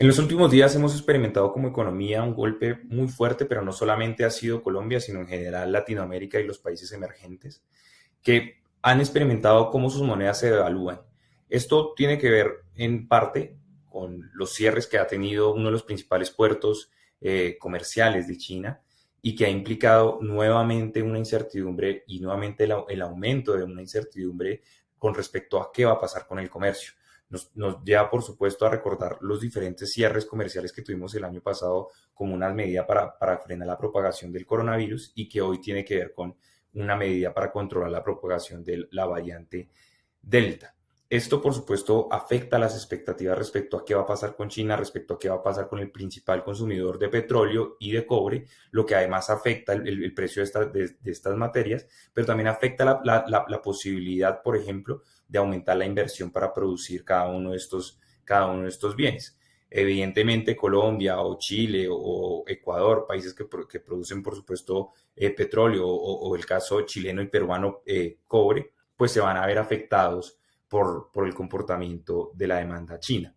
En los últimos días hemos experimentado como economía un golpe muy fuerte, pero no solamente ha sido Colombia, sino en general Latinoamérica y los países emergentes, que han experimentado cómo sus monedas se devalúan. Esto tiene que ver en parte con los cierres que ha tenido uno de los principales puertos eh, comerciales de China y que ha implicado nuevamente una incertidumbre y nuevamente el aumento de una incertidumbre con respecto a qué va a pasar con el comercio nos, lleva, por supuesto, a recordar los diferentes cierres comerciales que tuvimos el año pasado como una medida para, para frenar la propagación del coronavirus y que hoy tiene que ver con una medida para controlar la propagación de la variante Delta. Esto, por supuesto, afecta las expectativas respecto a qué va a pasar con China, respecto a qué va a pasar con el principal consumidor de petróleo y de cobre, lo que además afecta el, precio de, estas materias, pero también afecta la, posibilidad, por ejemplo, de aumentar la inversión para producir cada uno de estos, cada uno de estos bienes. Evidentemente, Colombia o Chile o Ecuador, países que, producen, por supuesto, eh, petróleo o, el caso chileno y peruano, eh, cobre, pues se van a ver afectados por, el comportamiento de la demanda china.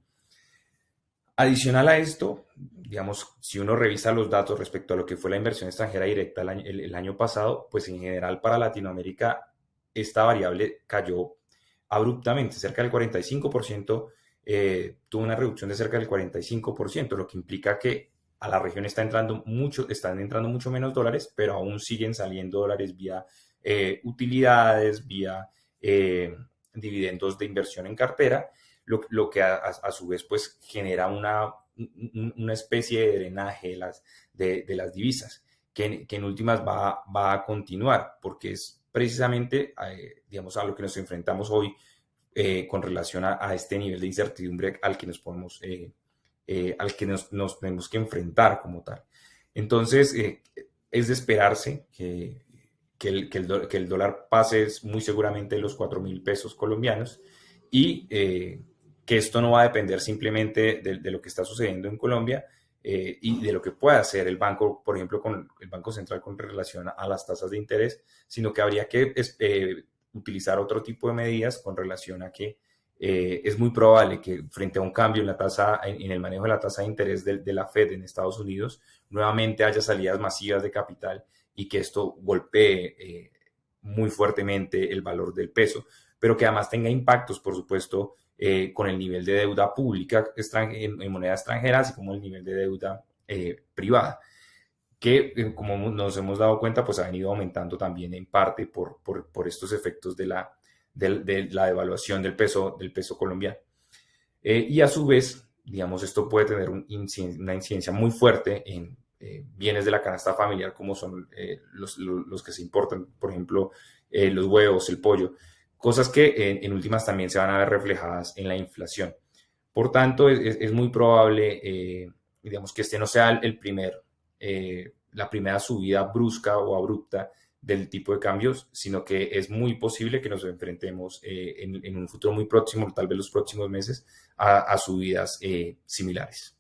Adicional a esto, digamos, si uno revisa los datos respecto a lo que fue la inversión extranjera directa el año, pasado, pues en general para Latinoamérica esta variable cayó abruptamente, cerca del 45%, eh, tuvo una reducción de cerca del 45%, lo que implica que a la región está entrando mucho, están entrando mucho menos dólares, pero aún siguen saliendo dólares vía eh, utilidades, vía eh, dividendos de inversión en cartera, lo, que a, su vez pues genera una, una especie de drenaje de las, divisas, que, en últimas va, va, a continuar, porque es precisamente, eh, digamos, a lo que nos enfrentamos hoy eh, con relación a, este nivel de incertidumbre al que nos podemos, eh, al que nos, nos, tenemos que enfrentar como tal. Entonces, es de esperarse que que el, que el, dólar pase muy seguramente los 4 mil pesos colombianos y eh, que esto no va a depender simplemente de, lo que está sucediendo en Colombia eh, y de lo que pueda hacer el banco, por ejemplo, con el Banco Central con relación a las tasas de interés, sino que habría que eh, utilizar otro tipo de medidas con relación a que es muy probable que frente a un cambio en la tasa, en, el manejo de la tasa de interés de, de, la Fed en Estados Unidos, nuevamente haya salidas masivas de capital y que esto golpee eh, muy fuertemente el valor del peso, pero que además tenga impactos, por supuesto, eh, con el nivel de deuda pública en, moneda extranjera, así como el nivel de deuda eh, privada, que como nos hemos dado cuenta, pues ha venido aumentando también en parte por, por, estos efectos de la, de, la devaluación del peso, del peso colombiano. y a su vez, digamos, esto puede tener una incidencia muy fuerte en, eh, bienes de la canasta familiar como son eh, los, que se importan, por ejemplo, eh, los huevos, el pollo, cosas que en últimas también se van a ver reflejadas en la inflación. Por tanto, es, muy probable, digamos, que este no sea el primer, la primera subida brusca o abrupta del tipo de cambios, sino que es muy posible que nos enfrentemos en, un futuro muy próximo, tal vez los próximos meses, a, subidas similares.